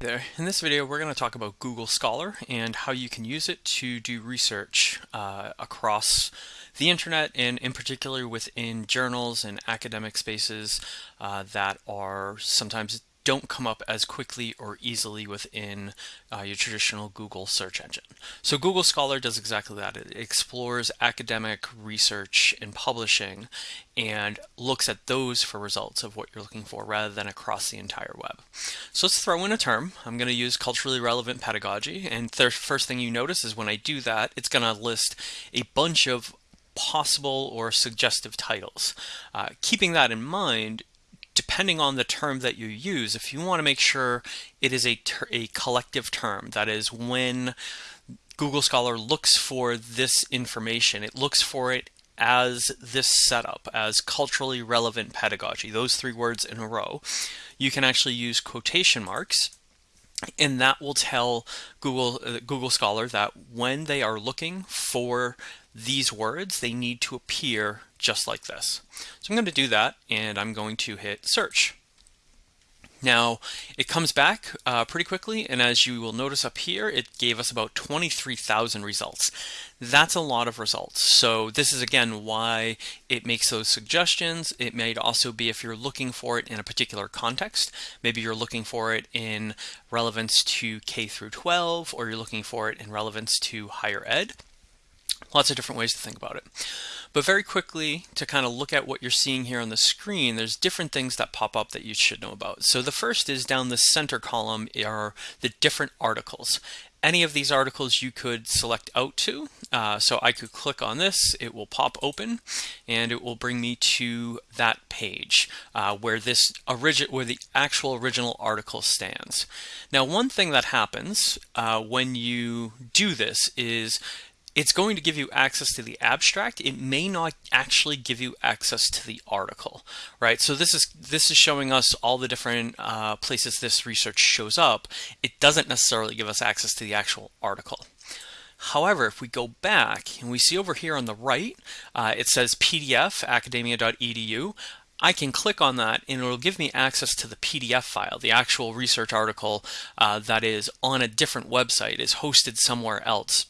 there. In this video we're going to talk about Google Scholar and how you can use it to do research uh, across the internet and in particular within journals and academic spaces uh, that are sometimes don't come up as quickly or easily within uh, your traditional Google search engine. So Google Scholar does exactly that. It explores academic research and publishing and looks at those for results of what you're looking for rather than across the entire web. So let's throw in a term. I'm going to use culturally relevant pedagogy and the first thing you notice is when I do that it's going to list a bunch of possible or suggestive titles. Uh, keeping that in mind, depending on the term that you use, if you want to make sure it is a, a collective term, that is when Google Scholar looks for this information, it looks for it as this setup, as culturally relevant pedagogy, those three words in a row, you can actually use quotation marks and that will tell Google uh, Google Scholar that when they are looking for these words, they need to appear just like this. So I'm going to do that and I'm going to hit search. Now it comes back uh, pretty quickly and as you will notice up here it gave us about 23,000 results. That's a lot of results. So this is again why it makes those suggestions. It may also be if you're looking for it in a particular context. Maybe you're looking for it in relevance to K through 12 or you're looking for it in relevance to higher ed. Lots of different ways to think about it. But very quickly, to kind of look at what you're seeing here on the screen, there's different things that pop up that you should know about. So the first is down the center column are the different articles. Any of these articles you could select out to. Uh, so I could click on this, it will pop open, and it will bring me to that page uh, where this origin where the actual original article stands. Now, one thing that happens uh, when you do this is it's going to give you access to the abstract. It may not actually give you access to the article, right? So this is this is showing us all the different uh, places this research shows up. It doesn't necessarily give us access to the actual article. However, if we go back and we see over here on the right, uh, it says PDF academia.edu. I can click on that and it'll give me access to the PDF file, the actual research article uh, that is on a different website, is hosted somewhere else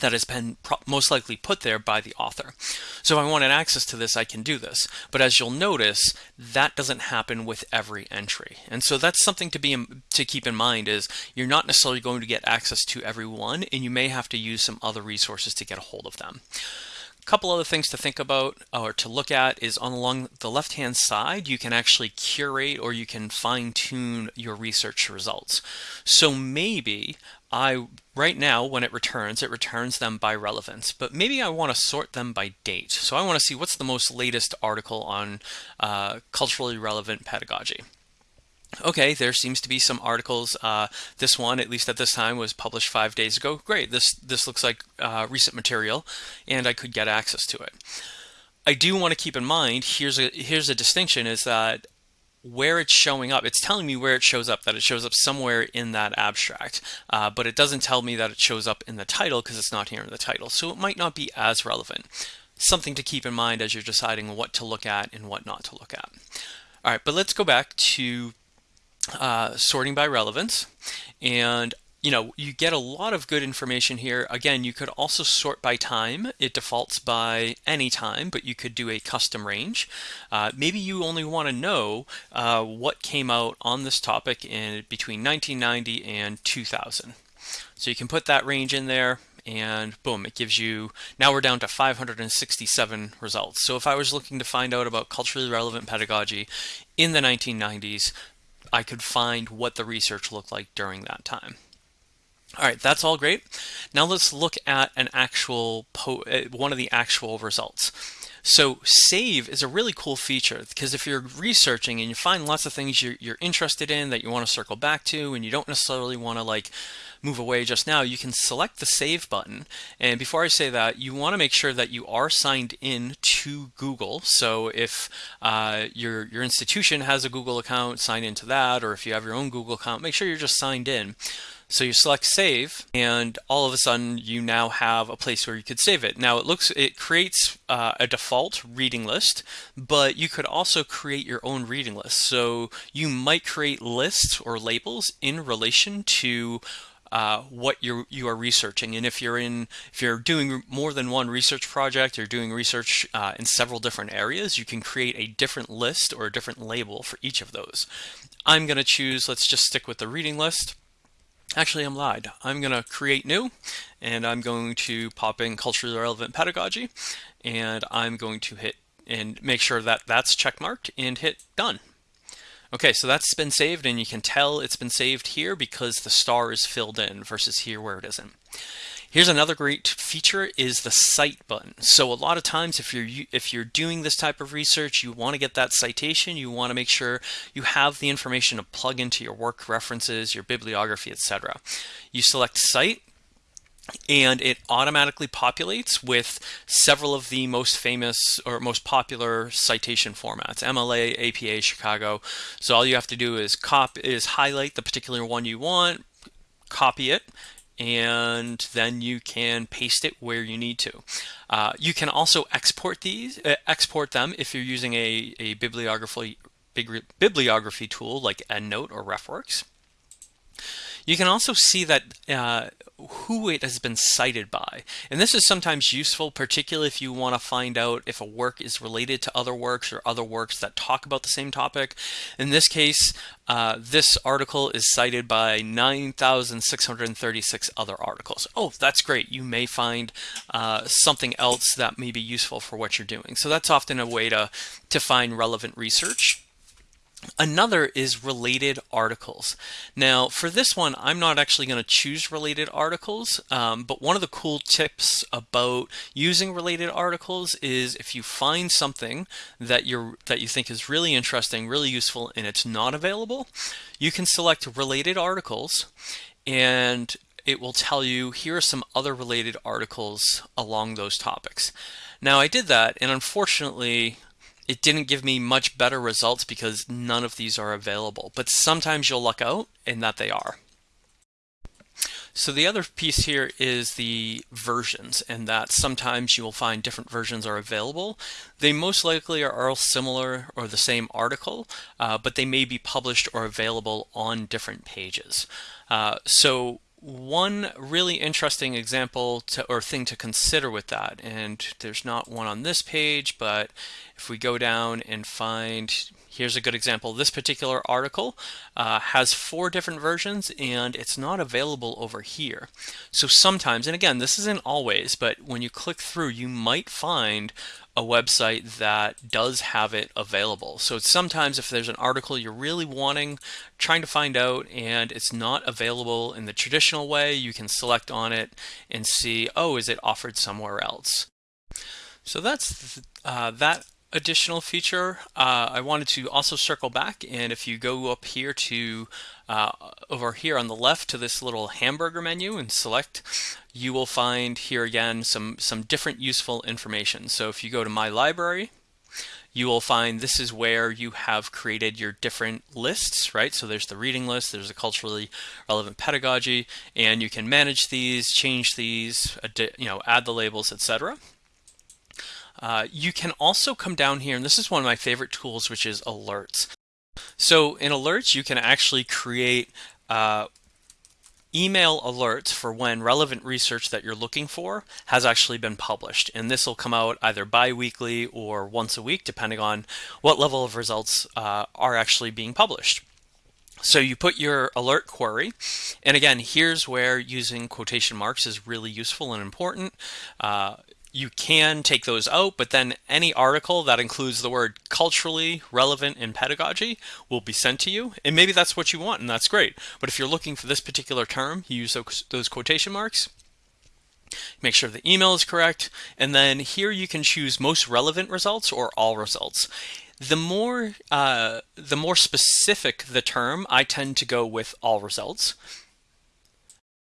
that has been most likely put there by the author. So if I wanted access to this, I can do this. But as you'll notice, that doesn't happen with every entry. And so that's something to be to keep in mind is you're not necessarily going to get access to every one, and you may have to use some other resources to get a hold of them. A couple other things to think about or to look at is on along the left hand side you can actually curate or you can fine tune your research results. So maybe I right now when it returns it returns them by relevance. But maybe I want to sort them by date. So I want to see what's the most latest article on uh, culturally relevant pedagogy. Okay there seems to be some articles uh, this one at least at this time was published five days ago. Great this this looks like uh, recent material and I could get access to it. I do want to keep in mind here's a here's a distinction is that where it's showing up. It's telling me where it shows up, that it shows up somewhere in that abstract, uh, but it doesn't tell me that it shows up in the title because it's not here in the title. So it might not be as relevant. Something to keep in mind as you're deciding what to look at and what not to look at. All right, but let's go back to uh, sorting by relevance. And you know, you get a lot of good information here. Again, you could also sort by time. It defaults by any time, but you could do a custom range. Uh, maybe you only want to know uh, what came out on this topic in between 1990 and 2000. So you can put that range in there and boom, it gives you, now we're down to 567 results. So if I was looking to find out about culturally relevant pedagogy in the 1990s, I could find what the research looked like during that time. All right, that's all great. Now let's look at an actual uh, one of the actual results. So save is a really cool feature because if you're researching and you find lots of things you're, you're interested in that you want to circle back to and you don't necessarily want to like move away just now, you can select the save button. And before I say that, you want to make sure that you are signed in to Google. So if uh, your, your institution has a Google account, sign into that, or if you have your own Google account, make sure you're just signed in So you select save and all of a sudden you now have a place where you could save it. Now it looks, it creates uh, a default reading list, but you could also create your own reading list. So you might create lists or labels in relation to uh, what you're you are researching and if you're in if you're doing more than one research project or doing research uh, in several different areas you can create a different list or a different label for each of those I'm gonna choose let's just stick with the reading list Actually, I'm lied. I'm going to create new, and I'm going to pop in culturally relevant pedagogy, and I'm going to hit and make sure that that's checkmarked and hit done. Okay, so that's been saved, and you can tell it's been saved here because the star is filled in versus here where it isn't. Here's another great feature is the cite button. So a lot of times if you're if you're doing this type of research, you want to get that citation, you want to make sure you have the information to plug into your work references, your bibliography, etc. You select cite and it automatically populates with several of the most famous or most popular citation formats MLA, APA, Chicago. So all you have to do is cop is highlight the particular one you want, copy it, and then you can paste it where you need to. Uh, you can also export these, uh, export them if you're using a, a bibliography, bibliography tool like EndNote or RefWorks. You can also see that uh, who it has been cited by. And this is sometimes useful, particularly if you want to find out if a work is related to other works or other works that talk about the same topic. In this case, uh, this article is cited by 9,636 other articles. Oh, that's great. You may find uh, something else that may be useful for what you're doing. So that's often a way to, to find relevant research. Another is related articles. Now, for this one, I'm not actually going to choose related articles, um, but one of the cool tips about using related articles is if you find something that you're that you think is really interesting, really useful, and it's not available, you can select related articles, and it will tell you here are some other related articles along those topics. Now, I did that, and unfortunately, it didn't give me much better results because none of these are available, but sometimes you'll luck out in that they are. So the other piece here is the versions and that sometimes you will find different versions are available. They most likely are all similar or the same article, uh, but they may be published or available on different pages. Uh, so one really interesting example to, or thing to consider with that, and there's not one on this page, but if we go down and find, here's a good example, this particular article uh, has four different versions and it's not available over here. So sometimes, and again, this isn't always, but when you click through, you might find a website that does have it available. So sometimes if there's an article you're really wanting, trying to find out, and it's not available in the traditional way, you can select on it and see, oh, is it offered somewhere else? So that's uh, that additional feature. Uh, I wanted to also circle back, and if you go up here to uh, over here on the left to this little hamburger menu and select, you will find here again some, some different useful information. So if you go to My Library, you will find this is where you have created your different lists, right? So there's the reading list, there's a culturally relevant pedagogy, and you can manage these, change these, you know, add the labels, etc. Uh, you can also come down here, and this is one of my favorite tools, which is alerts. So in alerts, you can actually create uh, email alerts for when relevant research that you're looking for has actually been published. And this will come out either bi-weekly or once a week, depending on what level of results uh, are actually being published. So you put your alert query, and again, here's where using quotation marks is really useful and important. Uh, you can take those out, but then any article that includes the word culturally relevant in pedagogy will be sent to you. And maybe that's what you want, and that's great. But if you're looking for this particular term, you use those, quotation marks. Make sure the email is correct. And then here you can choose most relevant results or all results. The more, uh, the more specific the term, I tend to go with all results.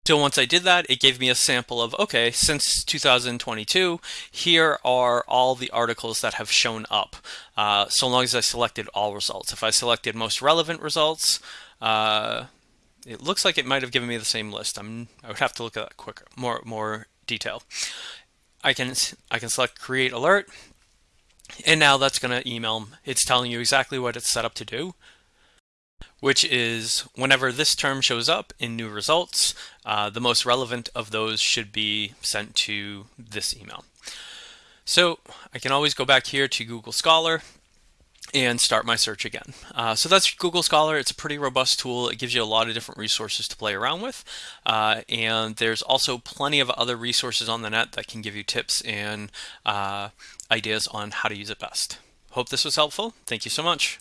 So once I did that, it gave me a sample of, okay, since 2022, here are all the articles that have shown up, uh, so long as I selected all results. If I selected most relevant results, uh, it looks like it might have given me the same list. I'm, I would have to look at that quicker, more, more detail. I can, I can select create alert and now that's going to email, it's telling you exactly what it's set up to do, which is whenever this term shows up in new results, uh, the most relevant of those should be sent to this email. So I can always go back here to Google Scholar and start my search again. Uh, so that's Google Scholar. It's a pretty robust tool. It gives you a lot of different resources to play around with. Uh, and there's also plenty of other resources on the net that can give you tips and uh, ideas on how to use it best. Hope this was helpful. Thank you so much.